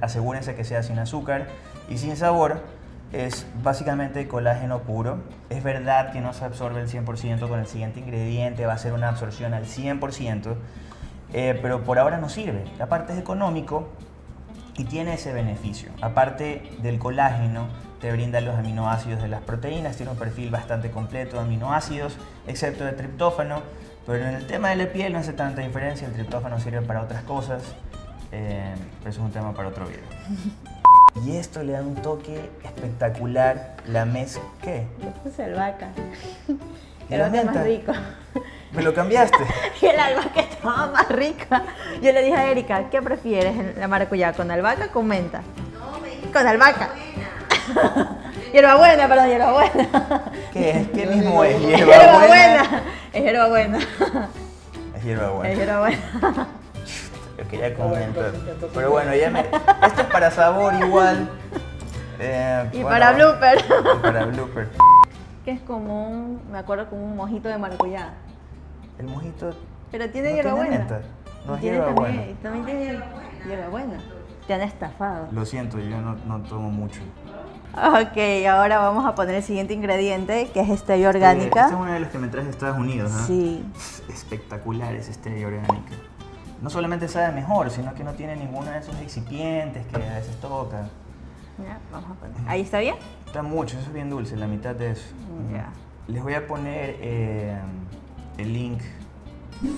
asegúrense que sea sin azúcar y sin sabor. Es básicamente colágeno puro. Es verdad que no se absorbe el 100% con el siguiente ingrediente, va a ser una absorción al 100%, eh, pero por ahora no sirve. Aparte es económico, y tiene ese beneficio. Aparte del colágeno, te brinda los aminoácidos de las proteínas, tiene un perfil bastante completo de aminoácidos, excepto de triptófano, pero en el tema de la piel no hace tanta diferencia, el triptófano sirve para otras cosas, eh, pero eso es un tema para otro video. Y esto le da un toque espectacular, la mezcla, ¿qué?
Yo puse albahaca.
¿Y
Era
la
más
menta?
rico.
¿Me lo cambiaste?
y el albahaca estaba más rica. Yo le dije a Erika, ¿qué prefieres, la maracuyá, con albahaca o con menta? No, me Con albahaca. hierbabuena, perdón, hierbabuena.
¿Qué es? ¿Qué mismo es?
Hierbabuena. Es hierbabuena.
Es hierbabuena.
Es hierbabuena.
Yo quería comentar. Pero bueno, ya me... Esto es para sabor igual. Eh,
y
bueno,
para blooper.
Y para blooper.
Que es como un, me acuerdo como un mojito de maracuyá.
El mojito.
Pero tiene
¿No
hierbabuena.
tiene? No es
Tiene
hierbabuena.
También, también tiene hierbabuena. Te han estafado.
Lo siento, yo no, no tomo mucho.
Ok, ahora vamos a poner el siguiente ingrediente, que es stevia orgánica.
Este es uno de los que me traes de Estados Unidos, ¿no?
Sí.
Espectacular es stevia orgánica. No solamente sabe mejor, sino que no tiene ninguno de esos excipientes que a veces toca.
Ya, vamos a poner. ¿Ahí está bien?
Está mucho, eso es bien dulce, la mitad de eso.
Ya.
Les voy a poner eh, el link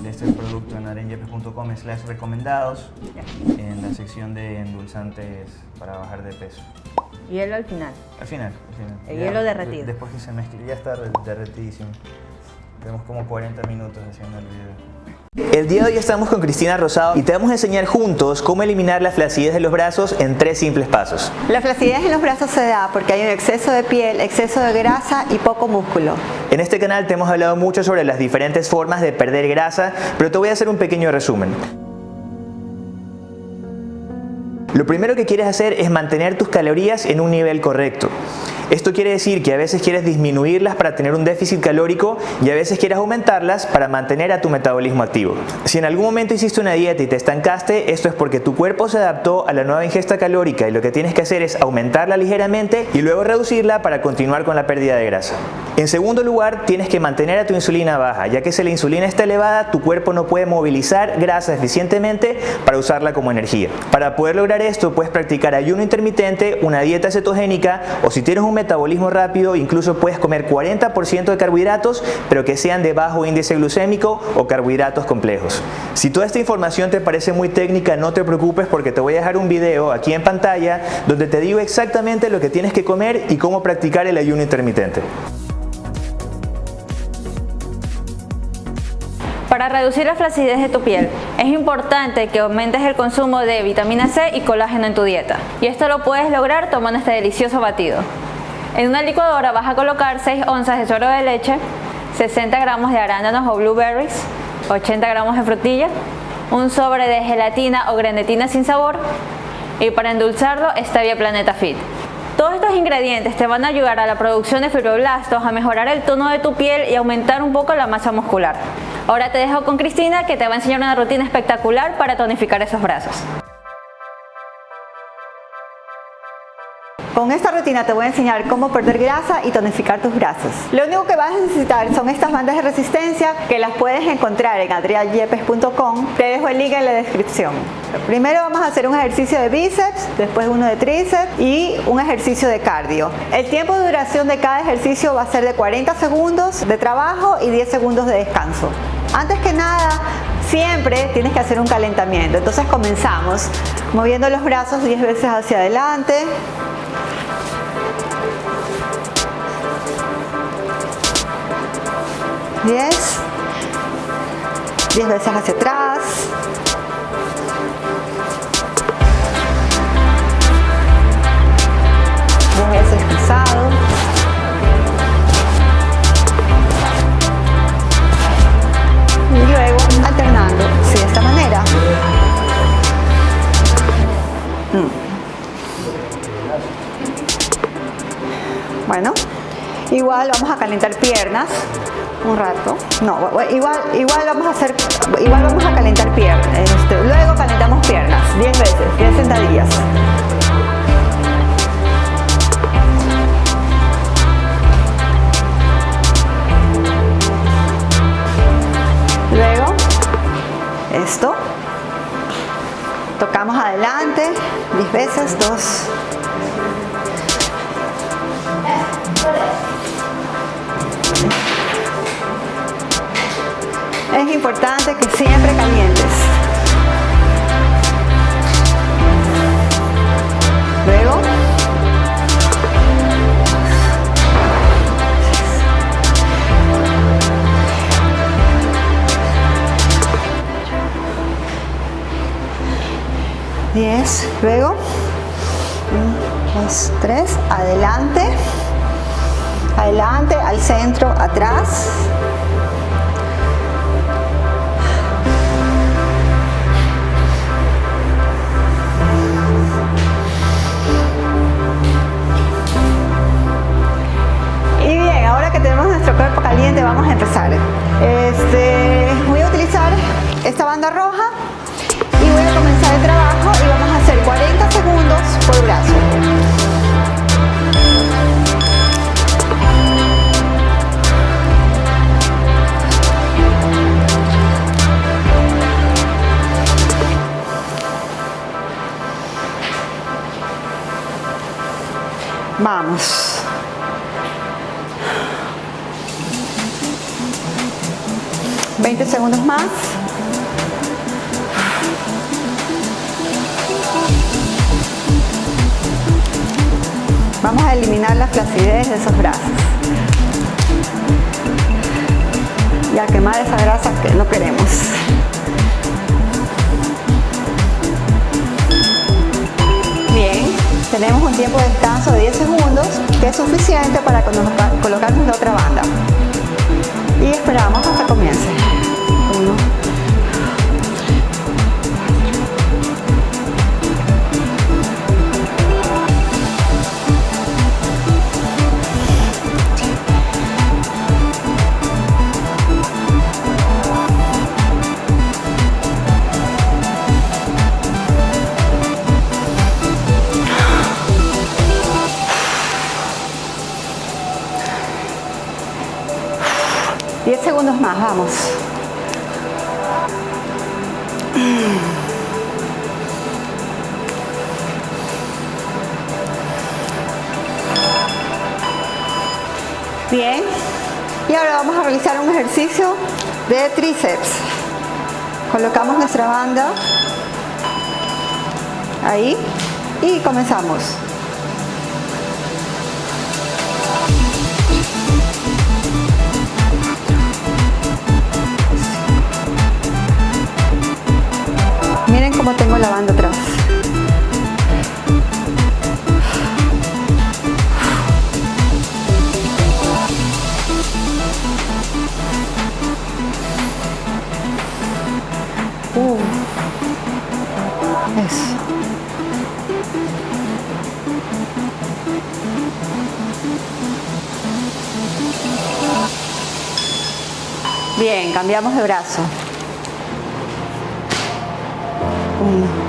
de este producto en arenyepes.com slash recomendados
Ya.
en la sección de endulzantes para bajar de peso.
Hielo al final.
Al final, al final.
El
Ya,
hielo
de-
derretido.
después que se mezcle, ya está re- derretidísimo. Tenemos como 40 minutos haciendo el video. El día de hoy estamos con Cristina Rosado y te vamos a enseñar juntos cómo eliminar la flacidez de los brazos en tres simples pasos.
La flacidez en los brazos se da porque hay un exceso de piel, exceso de grasa y poco músculo.
En este canal te hemos hablado mucho sobre las diferentes formas de perder grasa, pero te voy a hacer un pequeño resumen. Lo primero que quieres hacer es mantener tus calorías en un nivel correcto. Esto quiere decir que a veces quieres disminuirlas para tener un déficit calórico y a veces quieres aumentarlas para mantener a tu metabolismo activo. Si en algún momento hiciste una dieta y te estancaste, esto es porque tu cuerpo se adaptó a la nueva ingesta calórica y lo que tienes que hacer es aumentarla ligeramente y luego reducirla para continuar con la pérdida de grasa. En segundo lugar, tienes que mantener a tu insulina baja, ya que si la insulina está elevada, tu cuerpo no puede movilizar grasa eficientemente para usarla como energía. Para poder lograr esto, puedes practicar ayuno intermitente, una dieta cetogénica o si tienes un metabolismo rápido, incluso puedes comer 40% de carbohidratos, pero que sean de bajo índice glucémico o carbohidratos complejos. Si toda esta información te parece muy técnica, no te preocupes porque te voy a dejar un video aquí en pantalla donde te digo exactamente lo que tienes que comer y cómo practicar el ayuno intermitente.
Para reducir la flacidez de tu piel, es importante que aumentes el consumo de vitamina C y colágeno en tu dieta. Y esto lo puedes lograr tomando este delicioso batido. En una licuadora vas a colocar 6 onzas de suero de leche, 60 gramos de arándanos o blueberries, 80 gramos de frutilla, un sobre de gelatina o grenetina sin sabor y para endulzarlo stevia Planeta Fit. Todos estos ingredientes te van a ayudar a la producción de fibroblastos, a mejorar el tono de tu piel y aumentar un poco la masa muscular. Ahora te dejo con Cristina que te va a enseñar una rutina espectacular para tonificar esos brazos.
Con esta rutina te voy a enseñar cómo perder grasa y tonificar tus brazos. Lo único que vas a necesitar son estas bandas de resistencia que las puedes encontrar en adrianyepes.com. Te dejo el link en la descripción. Primero vamos a hacer un ejercicio de bíceps, después uno de tríceps y un ejercicio de cardio. El tiempo de duración de cada ejercicio va a ser de 40 segundos de trabajo y 10 segundos de descanso. Antes que nada, siempre tienes que hacer un calentamiento. Entonces comenzamos moviendo los brazos 10 veces hacia adelante. Diez. Diez veces hacia atrás. Diez veces cruzado. Y luego alternando, sí, de esta manera. Mm. Bueno, igual vamos a calentar piernas un rato. No, igual, igual vamos a hacer, igual vamos a calentar piernas. Este, luego calentamos piernas, 10 veces, 10 sentadillas. Luego, esto. Tocamos adelante, 10 veces, 2 es importante que siempre calientes. Luego, Diez, luego, dos, tres, adelante, adelante, al centro, atrás, nuestro cuerpo caliente, vamos a empezar. Este, voy a utilizar esta banda roja y voy a comenzar el trabajo y vamos a hacer 40 segundos por brazo. Vamos. Veinte segundos más. Vamos a eliminar la flacidez de esos brazos. Y a quemar esa grasa que no queremos. Bien, tenemos un tiempo de descanso de 10 segundos que es suficiente para colocarnos la otra banda. Y esperamos hasta comience. Bien. Y ahora vamos a realizar un ejercicio de tríceps. Colocamos nuestra banda ahí y comenzamos. Tengo la banda atrás. Uh. Eso. Bien, cambiamos de brazo. Uno.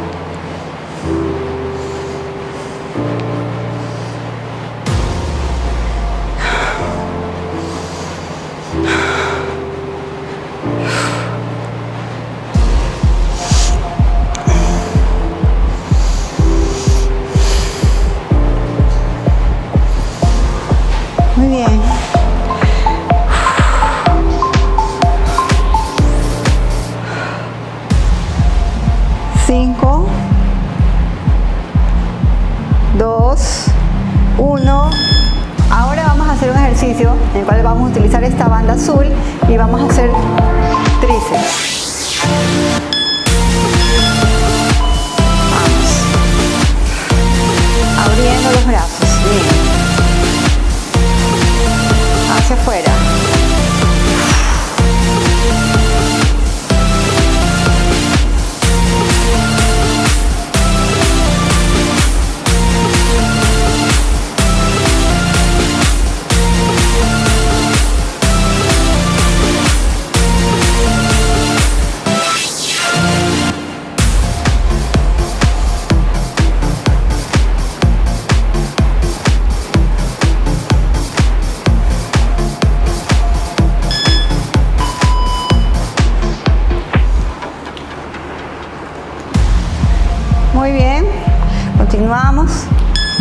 Continuamos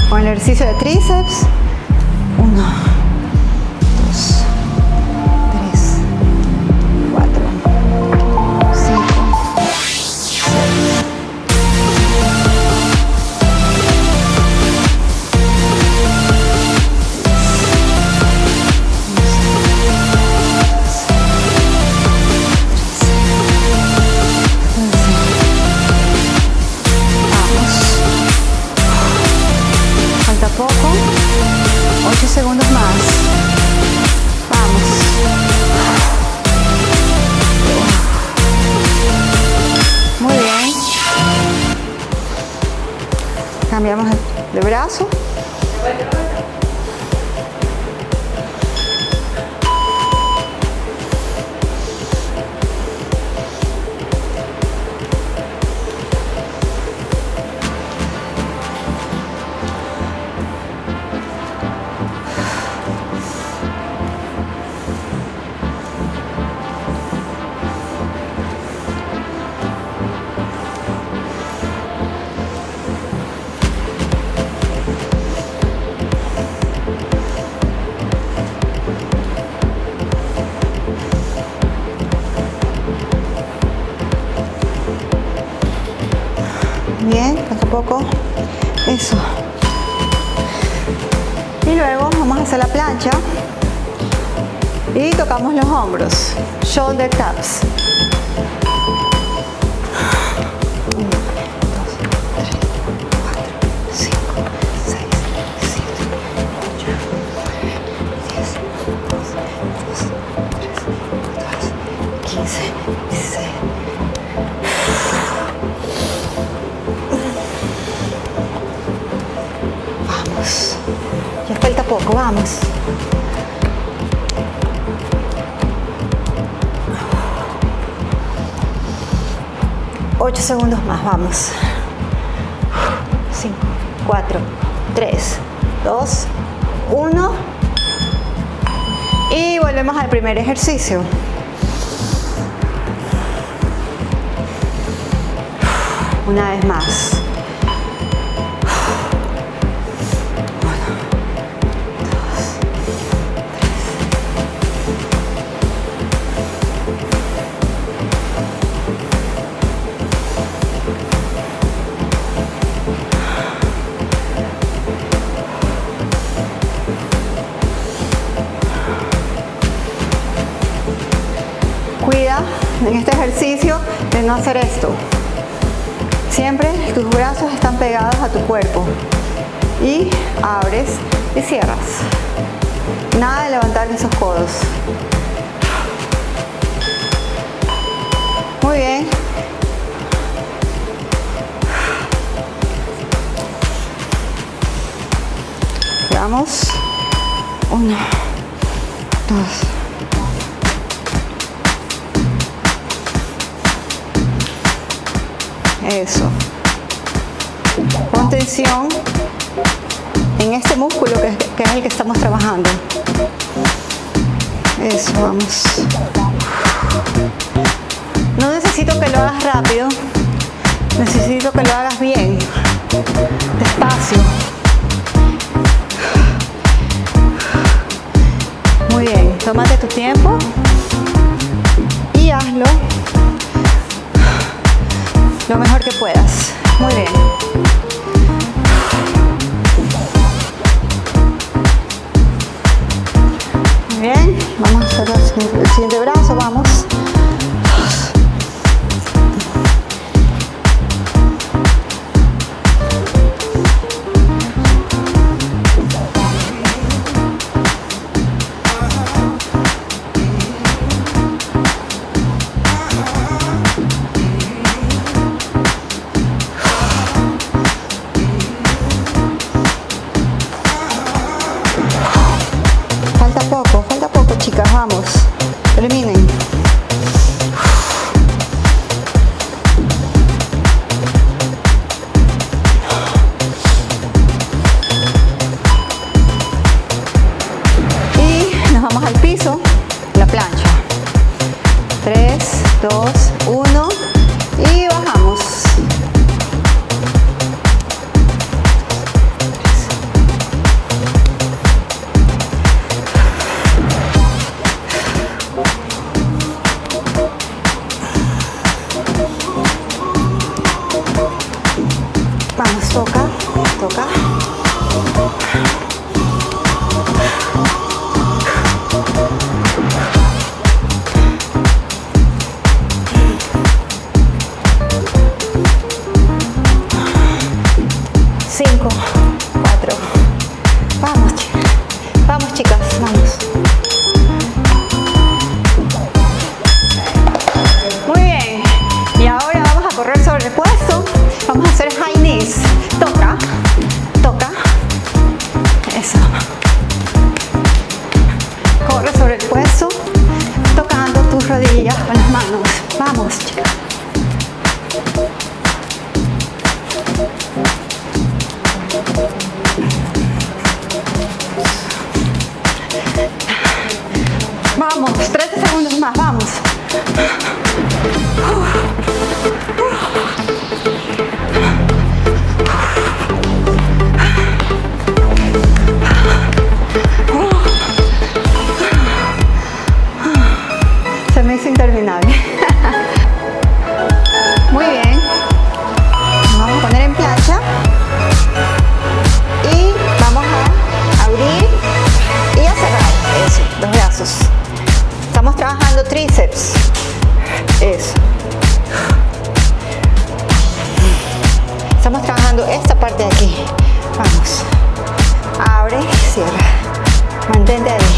con el ejercicio de tríceps. 8 segundos más, vamos. 5, 4, 3, 2, 1. Y volvemos al primer ejercicio. Una vez más. Hacer esto. Siempre tus brazos están pegados a tu cuerpo y abres y cierras. Nada de levantar esos codos. Muy bien. Vamos. Uno, dos. Eso. Pon tensión en este músculo que, que es el que estamos trabajando. Eso, vamos. No necesito que lo hagas rápido, necesito que lo hagas bien, despacio. Muy bien, tómate tu tiempo y hazlo lo mejor que puedas. Muy bien. Muy bien, vamos a hacer el siguiente brazo, vamos. Cierra. Mantente ahí.